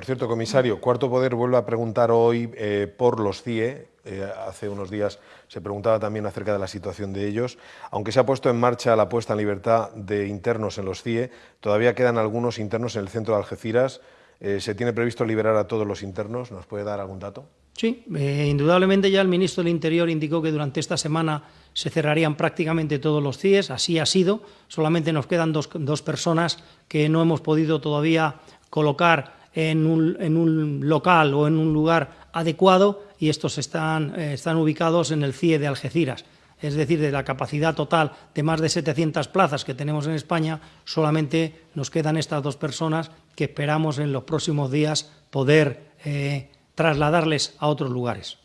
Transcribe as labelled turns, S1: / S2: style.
S1: Por cierto, comisario, Cuarto Poder vuelve a preguntar hoy eh, por los CIE. Eh, hace unos días se preguntaba también acerca de la situación de ellos. Aunque se ha puesto en marcha la puesta en libertad de internos en los CIE, todavía quedan algunos internos en el centro de Algeciras. Eh, ¿Se tiene previsto liberar a todos los internos? ¿Nos puede dar algún dato?
S2: Sí, indudablemente ya el ministro del Interior indicó que durante esta semana se cerrarían prácticamente todos los CIEs, así ha sido, solamente nos quedan dos, dos personas que no hemos podido todavía colocar en un, local o en un lugar adecuado y estos están, eh, están ubicados en el CIE de Algeciras. Es decir, de la capacidad total de más de 700 plazas que tenemos en España, solamente nos quedan estas dos personas que esperamos en los próximos días poder eh, trasladarles a otros lugares.